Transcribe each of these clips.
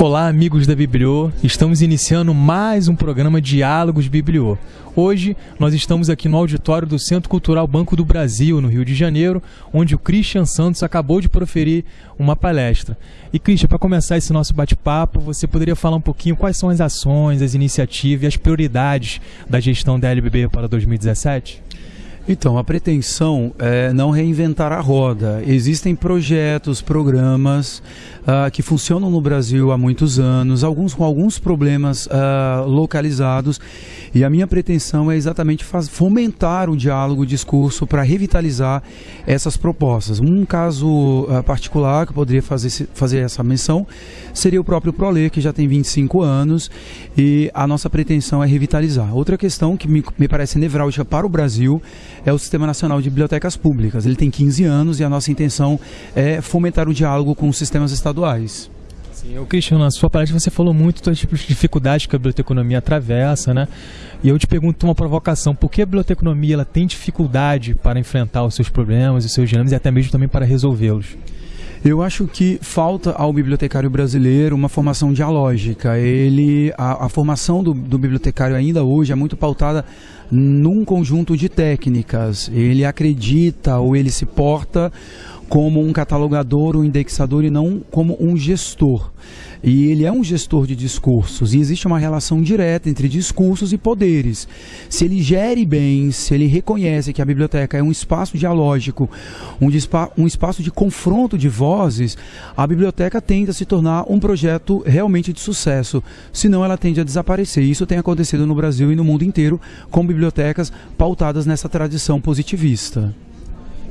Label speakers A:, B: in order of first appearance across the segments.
A: Olá, amigos da Bibliô. Estamos iniciando mais um programa Diálogos Bibliô. Hoje nós estamos aqui no auditório do Centro Cultural Banco do Brasil, no Rio de Janeiro, onde o Christian Santos acabou de proferir uma palestra. E Christian, para começar esse nosso bate-papo, você poderia falar um pouquinho quais são as ações, as iniciativas e as prioridades da gestão da LBB para 2017?
B: Então, a pretensão é não reinventar a roda. Existem projetos, programas uh, que funcionam no Brasil há muitos anos, alguns com alguns problemas uh, localizados, e a minha pretensão é exatamente faz, fomentar o diálogo, o discurso para revitalizar essas propostas. Um caso uh, particular que eu poderia fazer, fazer essa menção seria o próprio Proler, que já tem 25 anos, e a nossa pretensão é revitalizar. Outra questão que me, me parece nevrálgica para o Brasil é o Sistema Nacional de Bibliotecas Públicas. Ele tem 15 anos e a nossa intenção é fomentar o diálogo com os sistemas estaduais.
A: Sim, o Cristiano, na sua palestra você falou muito dos tipos de dificuldades que a biblioteconomia atravessa, né? E eu te pergunto uma provocação, por que a biblioteconomia ela tem dificuldade para enfrentar os seus problemas, os seus dilemas e até mesmo também para resolvê-los?
B: Eu acho que falta ao bibliotecário brasileiro uma formação dialógica. Ele, a, a formação do, do bibliotecário ainda hoje é muito pautada num conjunto de técnicas. Ele acredita ou ele se porta como um catalogador, um indexador e não como um gestor. E ele é um gestor de discursos e existe uma relação direta entre discursos e poderes. Se ele gere bem, se ele reconhece que a biblioteca é um espaço dialógico, um, um espaço de confronto de vozes, a biblioteca tende a se tornar um projeto realmente de sucesso. Senão ela tende a desaparecer. Isso tem acontecido no Brasil e no mundo inteiro com bibliotecas pautadas nessa tradição positivista.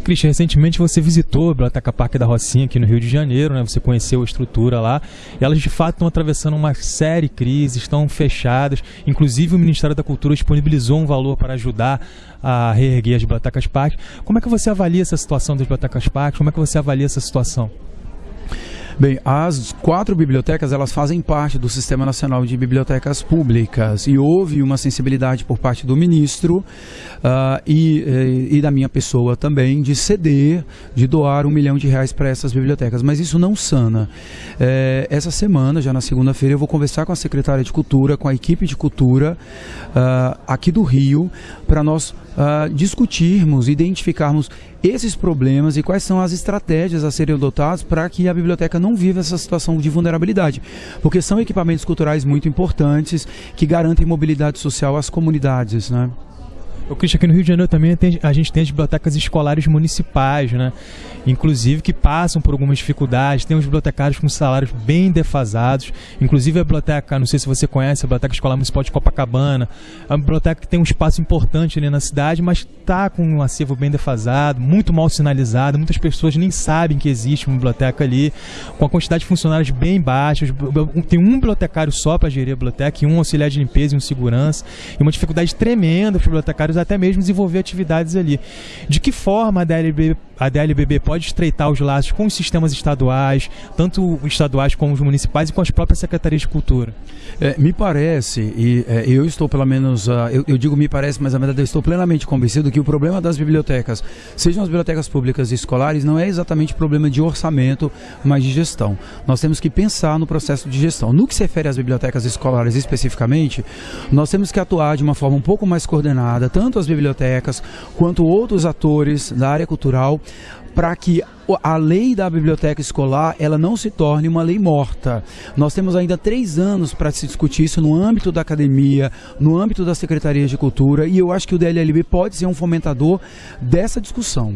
A: Christian, recentemente você visitou a Biblioteca Parque da Rocinha aqui no Rio de Janeiro, né? Você conheceu a estrutura lá. E elas de fato estão atravessando uma série de crises, estão fechadas. Inclusive o Ministério da Cultura disponibilizou um valor para ajudar a reerguer as bibliotecas parques. Como é que você avalia essa situação das bibliotecas parques? Como é que você avalia essa situação?
B: Bem, as quatro bibliotecas elas fazem parte do Sistema Nacional de Bibliotecas Públicas e houve uma sensibilidade por parte do ministro uh, e, eh, e da minha pessoa também de ceder, de doar um milhão de reais para essas bibliotecas. Mas isso não sana. É, essa semana, já na segunda-feira, eu vou conversar com a secretária de Cultura, com a equipe de Cultura uh, aqui do Rio, para nós uh, discutirmos, identificarmos esses problemas e quais são as estratégias a serem adotadas para que a biblioteca não viva essa situação de vulnerabilidade. Porque são equipamentos culturais muito importantes que garantem mobilidade social às comunidades. Né?
A: O Cristian, aqui no Rio de Janeiro também tem, a gente tem as bibliotecas escolares municipais, né? Inclusive que passam por algumas dificuldades, tem os bibliotecários com salários bem defasados. Inclusive a biblioteca, não sei se você conhece, a Biblioteca Escolar Municipal de Copacabana, é uma biblioteca que tem um espaço importante ali na cidade, mas está com um acervo bem defasado, muito mal sinalizado, muitas pessoas nem sabem que existe uma biblioteca ali, com a quantidade de funcionários bem baixa. Tem um bibliotecário só para gerir a biblioteca, e um auxiliar de limpeza e um segurança, e uma dificuldade tremenda para os bibliotecários até mesmo desenvolver atividades ali. De que forma a DLB, a DLBB pode estreitar os laços com os sistemas estaduais, tanto estaduais como os municipais e com as próprias secretarias de cultura?
B: É, me parece, e é, eu estou pelo menos, uh, eu, eu, digo me parece, mas na verdade eu estou plenamente convencido que o problema das bibliotecas, sejam as bibliotecas públicas e escolares, não é exatamente problema de orçamento, mas de gestão. Nós temos que pensar no processo de gestão. No que se refere às bibliotecas escolares especificamente, nós temos que atuar de uma forma um pouco mais coordenada, tanto tanto as bibliotecas quanto outros atores da área cultural para que a lei da biblioteca escolar ela não se torne uma lei morta. Nós temos ainda três anos para se discutir isso no âmbito da academia, no âmbito das secretarias de cultura, e eu acho que o DLLB pode ser um fomentador dessa discussão.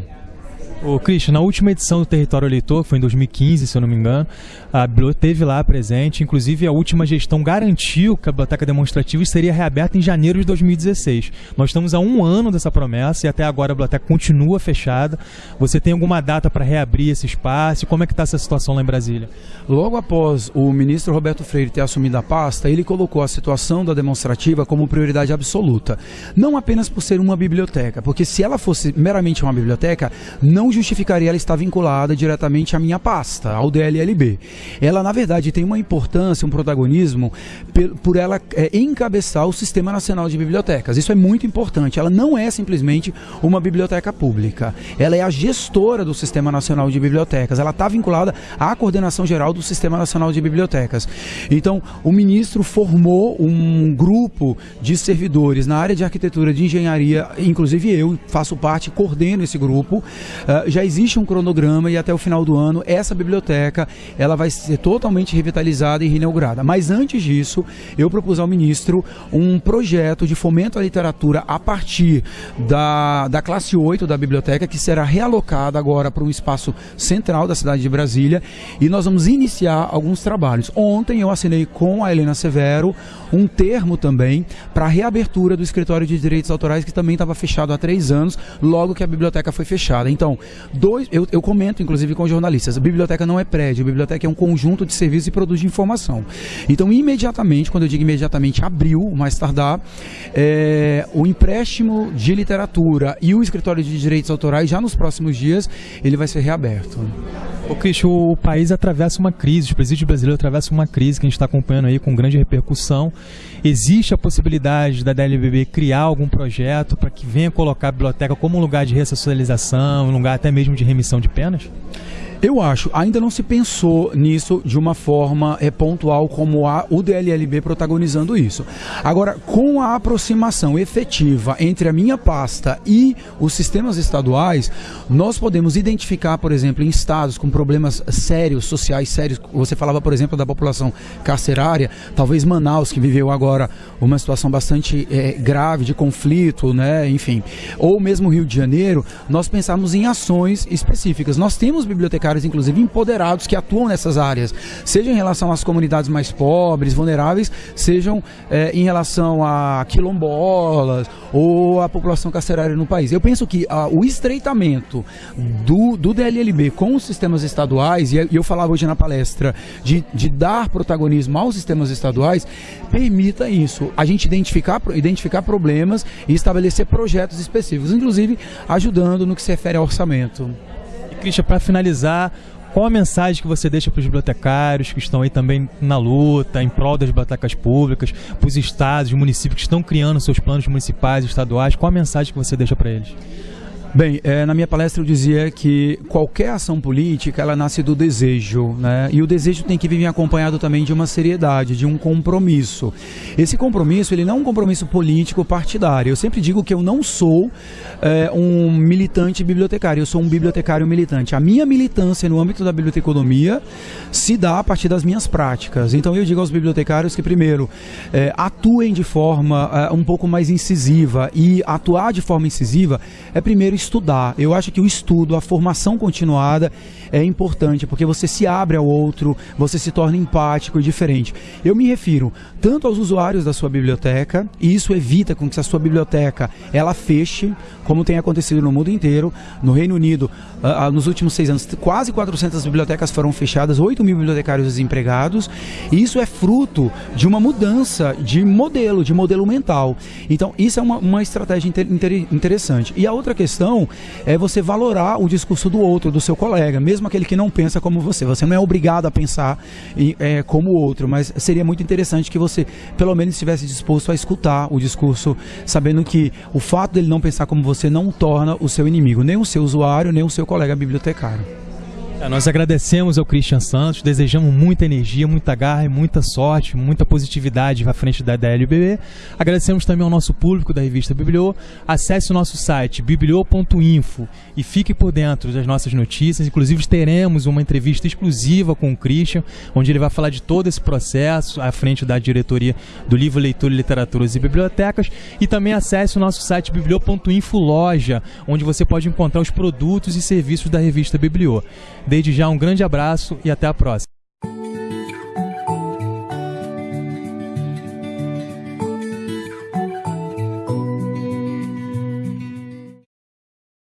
A: Ô, Christian, na última edição do Território Eleitor, foi em 2015, se eu não me engano, a biblioteca teve lá presente, inclusive a última gestão garantiu que a biblioteca demonstrativa seria reaberta em janeiro de 2016. Nós estamos há um ano dessa promessa e até agora a biblioteca continua fechada. Você tem alguma data para reabrir esse espaço? Como é que está essa situação lá em Brasília?
B: Logo após o ministro Roberto Freire ter assumido a pasta, ele colocou a situação da demonstrativa como prioridade absoluta. Não apenas por ser uma biblioteca, porque se ela fosse meramente uma biblioteca, não justificaria ela estar vinculada diretamente à minha pasta, ao DLLB. Ela, na verdade, tem uma importância, um protagonismo por ela é, encabeçar o Sistema Nacional de Bibliotecas. Isso é muito importante. Ela não é simplesmente uma biblioteca pública. Ela é a gestora do Sistema Nacional de Bibliotecas. Ela está vinculada à coordenação geral do Sistema Nacional de Bibliotecas. Então, o ministro formou um grupo de servidores na área de arquitetura, de engenharia, inclusive eu faço parte, coordeno esse grupo. Já existe um cronograma e até o final do ano essa biblioteca ela vai ser totalmente revitalizada e reinaugurada. Mas antes disso, eu propus ao ministro um projeto de fomento à literatura a partir da, da classe 8 da biblioteca, que será realocada agora para um espaço central da cidade de Brasília, e nós vamos iniciar alguns trabalhos. Ontem eu assinei com a Helena Severo um termo também para a reabertura do escritório de direitos autorais, que também estava fechado há três anos, logo que a biblioteca foi fechada. Então, dois, eu, eu comento inclusive com jornalistas, a biblioteca não é prédio, a biblioteca é um conjunto de serviços e produtos de informação. Então, imediatamente, quando eu digo imediatamente, abriu, mais tardar, é, o empréstimo de literatura e o escritório de direitos autorais, já nos próximos dias, ele vai ser reaberto.
A: O Cristian, o país atravessa uma crise, o presídio brasileiro atravessa uma crise que a gente está acompanhando aí com grande repercussão. Existe a possibilidade da DLBB criar algum projeto para que venha colocar a biblioteca como um lugar de ressocialização, um lugar até mesmo de remissão de penas?
B: Eu acho, ainda não se pensou nisso de uma forma é, pontual como a, o DLLB protagonizando isso. Agora, com a aproximação efetiva entre a minha pasta e os sistemas estaduais, nós podemos identificar, por exemplo, em estados com problemas sérios, sociais sérios, você falava, por exemplo, da população carcerária, talvez Manaus, que viveu agora uma situação bastante é, grave de conflito, né, enfim, ou mesmo Rio de Janeiro, nós pensamos em ações específicas. Nós temos bibliotecários bibliotecários, inclusive empoderados, que atuam nessas áreas, seja em relação às comunidades mais pobres, vulneráveis, sejam é, em relação a quilombolas ou a população carcerária no país. Eu penso que ah, o estreitamento do, do DLLB com os sistemas estaduais, e eu falava hoje na palestra, de, de dar protagonismo aos sistemas estaduais, permita isso, a gente identificar, identificar problemas e estabelecer projetos específicos, inclusive ajudando no que se refere ao orçamento.
A: Cristian, para finalizar, qual a mensagem que você deixa para os bibliotecários que estão aí também na luta, em prol das bibliotecas públicas, para os estados, os municípios que estão criando seus planos municipais e estaduais? Qual a mensagem que você deixa para eles?
B: Bem, é, na minha palestra eu dizia que qualquer ação política ela nasce do desejo, né? E o desejo tem que vir acompanhado também de uma seriedade, de um compromisso. Esse compromisso ele não é um compromisso político partidário. Eu sempre digo que eu não sou é, um militante bibliotecário, eu sou um bibliotecário militante. A minha militância no âmbito da biblioteconomia se dá a partir das minhas práticas. Então eu digo aos bibliotecários que primeiro é, atuem de forma um pouco mais incisiva e atuar de forma incisiva é primeiro estudar. Eu acho que o estudo, a formação continuada é importante, porque você se abre ao outro, você se torna empático e diferente. Eu me refiro tanto aos usuários da sua biblioteca, e isso evita com que a sua biblioteca ela feche, como tem acontecido no mundo inteiro. No Reino Unido, uh, uh, nos últimos seis anos, quase 400 bibliotecas foram fechadas, 8 mil bibliotecários desempregados, e isso é fruto de uma mudança de modelo, de modelo mental. Então, isso é uma, uma estratégia inter, inter, interessante. E a outra questão é você valorar o discurso do outro, do seu colega, mesmo aquele que não pensa como você. Você não é obrigado a pensar é, como o outro, mas seria muito interessante que você, pelo menos, estivesse disposto a escutar o discurso, sabendo que o fato dele não pensar como você não torna o seu inimigo, nem o seu usuário, nem o seu colega bibliotecário.
A: É, nós agradecemos ao Christian Santos, desejamos muita energia, muita garra e muita sorte, muita positividade à frente da DLBB. Agradecemos também ao nosso público da revista Bibliô. Acesse o nosso site bibliô.info e fique por dentro das nossas notícias. Inclusive teremos uma entrevista exclusiva com o Christian, onde ele vai falar de todo esse processo à frente da diretoria do Livro, Leitura, Literaturas e Bibliotecas. E também acesse o nosso site bibliô.info loja, onde você pode encontrar os produtos e serviços da revista Bibliô. Desde já, um grande abraço e até a próxima.